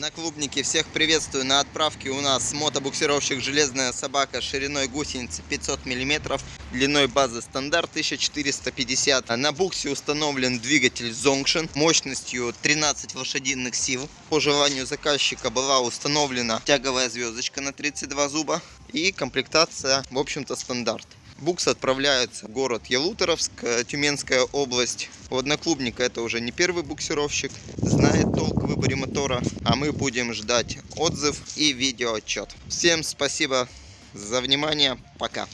Одноклубники, всех приветствую. На отправке у нас мотобуксировщик «Железная собака» шириной гусеницы 500 мм, длиной базы стандарт 1450. На буксе установлен двигатель Zongshin мощностью 13 лошадиных сил. По желанию заказчика была установлена тяговая звездочка на 32 зуба и комплектация, в общем-то, стандарт. Букс отправляется в город Ялуторовск, э, Тюменская область. У одноклубника это уже не первый буксировщик, знает толк в выборе мотора, а мы будем ждать отзыв и видеоотчет. Всем спасибо за внимание, пока.